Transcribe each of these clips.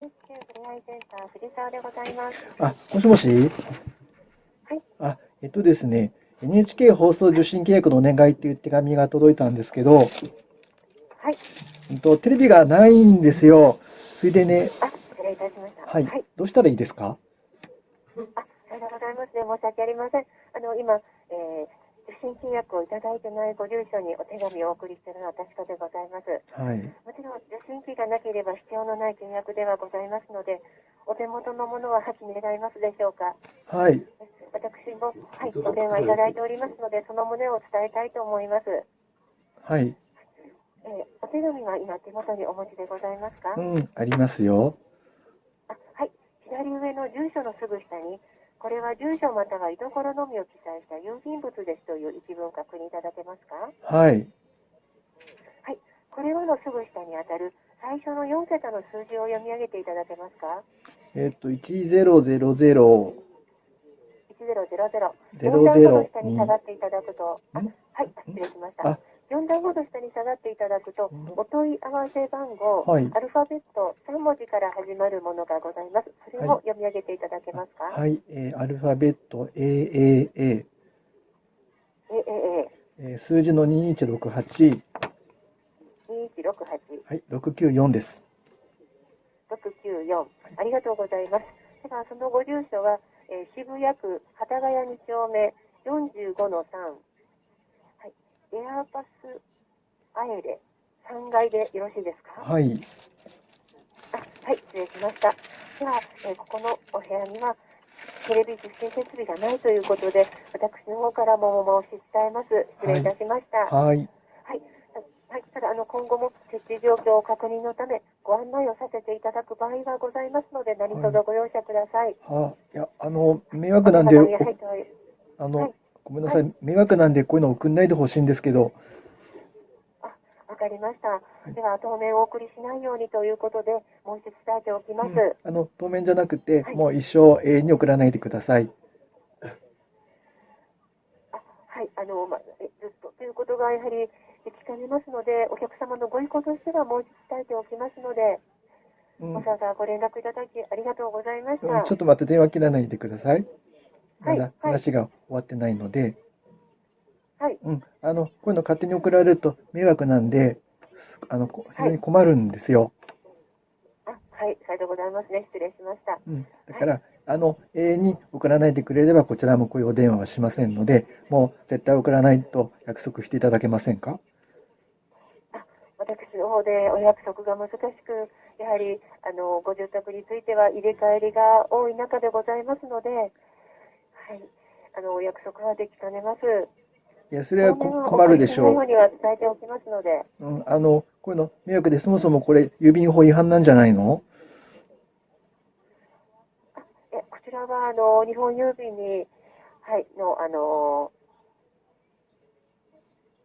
ふれあいセンター藤沢でございます。あ、もしもし？はい。あ、えっとですね、NHK 放送受信契約のお願いっていう手紙が届いたんですけど、はい。うんと、テレビがないんですよ。それでね、あ、失礼いたしました。はいはい。。どうしたらいいですか？あ、さようでございますね。申し訳ありません。あの、今、えー、受信契約をいただいてないご住所にお手紙をお送りしているのは確かでございます。はい。もちろん、受信機がなければ必要のない契約ではございますので、お手元のものは破棄願いますでしょうか。はい。私も、はい、お電話いただいておりますので、その旨を伝えたいと思います。はい。えー、お手紙は今手元にお持ちでございますか、うん、ありますよ。あはい、左上の住所のすぐ下に、これは住所または居所のみを記載した郵便物ですという一文確認いただけますか？はい。はい、これらのすぐ下にあたる最初の4桁の数字を読み上げていただけますか？えっと、1000、?1000。4段ほど下に下が00っていただくと、はい、失礼しましたあ。4段ほど下に下がっていただくと、お問い合わせ番号、はい。アルファベット3文字から始まるものがございます。それを読み上げていただけますか、はい、えーアルファベット AAA、え、え、え、えー数字の2168、2168。はい、694です。694ありがとうございます。では、そのご住所は、えー渋谷区幡ヶ谷2丁目45の3、はい、エアパスアエレ3階でよろしいですか？はい、あはい、失礼しました。では、えーここのお部屋には、テレビ受信設備がないということで、私の方からもお申し伝えます。失礼いたしました。はい。はい、はい、ただ、あの、今後も設置状況確認のため、ご案内をさせていただく場合がございますので、何卒ご容赦ください。あ、いや、あの、迷惑なんで、あはいの、ごめんなさい、迷惑なんでこういうの送んないでほしいんですけど、あ、わかりました。では、当面お送りしないようにということで、もう一つ伝えておきます。うんあの、当面じゃなくて、はいもう一生永遠に送らないでください。あはい、あの、ま、えずっとということがやはり聞かれますので、お客様のご意向としてはもう一度伝えておきますので、うん、わざわざご連絡いただきありがとうございました。うんちょっと待って、電話切らないでください。まだはいはい。話が終わってないので、はい、うん、あの、こういうの勝手に送られると迷惑なんで、あの、こ非常に困るんですよ。あ、はい、さようでございますね。失礼しました。うん、だから、あの、永遠に送らないでくれれば、こちらもこういうお電話はしませんので、もう絶対送らないと約束していただけませんか？私の方でお約束が難しく、やはり、あの、ご住宅については入れ替えりが多い中でございますので、はい、あの、お約束はできかねます。いや、それは困るでしょう。お送りしないようには伝えておきますので、うん、あの、こういうの迷惑で、そもそもこれ、郵便法違反なんじゃないの？えこちらは、あの、日本郵便に、はい、の、あの、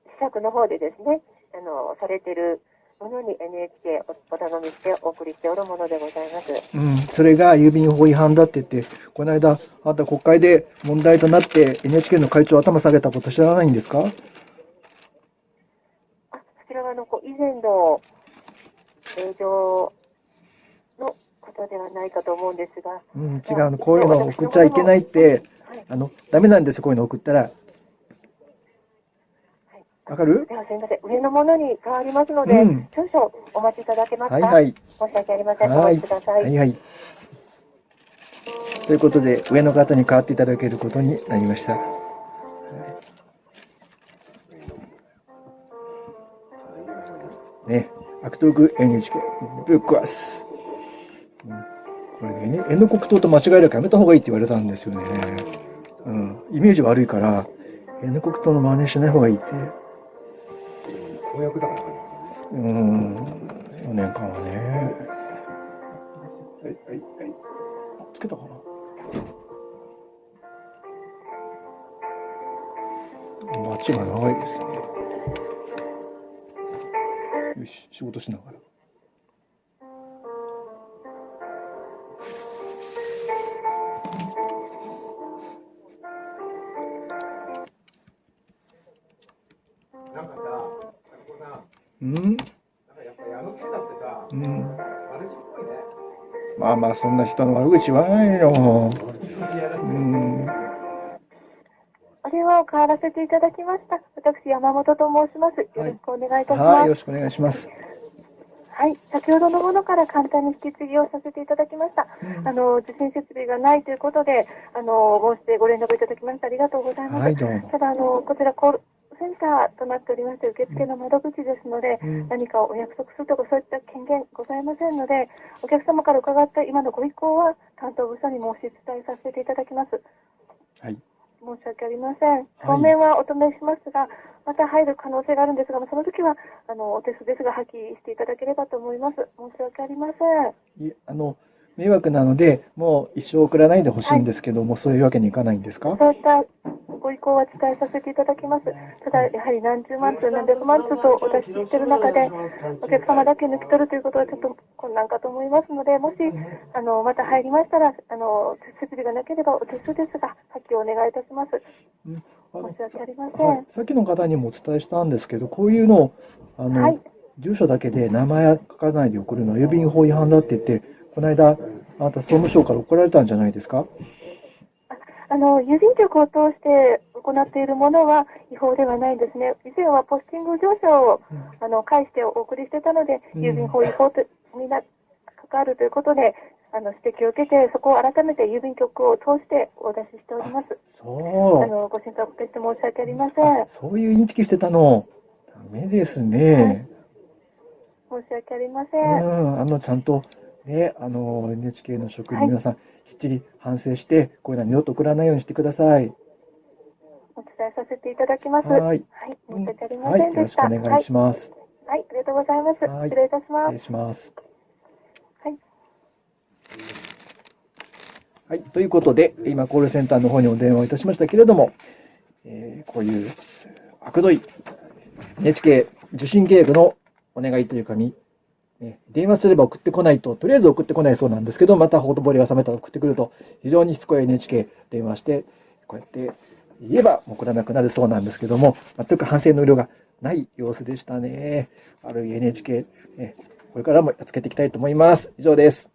施策の方でですね、あの、されてるものに NHK おお頼みしてお送りしておるものでございます。うん、それが郵便法違反だって言って、この間、あなた国会で問題となって NHK の会長頭下げたこと知らないんですか？あ、そちらは、あの、こう以前の映像のことではないかと思うんですが、うん、違うの。こういうの送っちゃいけないって、はい、あの、ダメなんですよ、こういうの送ったら。はい。わかる？では、すみません。上のものに変わりますので、うん少々お待ちいただけますか？はいはい。申し訳ありません。おはい。待ちください。はいはい。ということで、上の方に変わっていただけることになりました。ね、悪徳 NHK ぶっ壊す。うんこれね、N 国党と間違えるからやめた方がいいって言われたんですよね。うん。イメージ悪いから、N 国党の真似しない方がいいって。公約だから。うん。4年間はね。はい、はい、はい。つけたかな街が長いですね。よし、仕事しながら。うんうん。まあまあ、そんな人の悪口言わないよ。うん。お電話を代わらせていただきました。私、山本と申します。よろしくお願いいたしはい、ます。よろしくお願いします。はい、先ほどのものから簡単に引き継ぎをさせていただきました。うんあの、受信設備がないということで、あの、申してご連絡いただきましてありがとうございます。はい、どうも。ただ、あの、こちらコールセンターとなっておりまして、受付の窓口ですので、うん何かお約束するとかそういった権限ございませんので、お客様から伺った今のご意向は担当部署に申し伝えさせていただきます。はい。申し訳ありません。当面はお止めしますが、また入る可能性があるんですが、その時は、あの、お手数ですが、破棄していただければと思います。申し訳ありません。いえあの、迷惑なので、もう一生送らないでほしいんですけども、そういうわけにいかないんですか？そういったご意向は伝えさせていただきます。ただ、やはり何十万通、何百万通とお出ししている中で、お客様だけ抜き取るということはちょっと困難かと思いますので、もし、あの、また入りましたら、あの、設備がなければお手数ですが、破棄をお願いいたします。申し訳ありません。はい、さっきの方にもお伝えしたんですけど、こういうのを、あの、はい住所だけで名前書かないで送るのは郵便法違反だって言って、この間、あなた総務省から怒られたんじゃないですか？あの、郵便局を通して行っているものは違法ではないんですね。以前はポスティング乗車を、あの、返してお送りしてたので、うん郵便法違法とにな、関わるということで、あの、指摘を受けて、そこを改めて郵便局を通してお出ししております。そう。あの、ご心配おかけして申し訳ありません。あそういうインチキしてたの。ダメですね。申し訳ありませ。うんん、あの、ちゃんと、ね、あの、NHK の職員の皆さん、きっちり反省して、こういうのは二度と送らないようにしてください。お伝えさせていただきます。はい。はい。申し訳ありまはい、せんでし。よろしたくお願いします。はい。はい、ありがとうございます。はい失礼いたします失礼。します。はい。はい。ということで、今、コールセンターの方にお電話をいたしましたけれども、えーこういう、悪どい NHK 受信契約のお願いというかに、ね電話すれば送ってこないと、とりあえず送ってこないそうなんですけど、またほとぼりが冷めたら送ってくると、非常にしつこい NHK 電話して、こうやって言えば送らなくなるそうなんですけども、全く反省の量がない様子でしたね。悪い NHK、これからもやっつけていきたいと思います。以上です。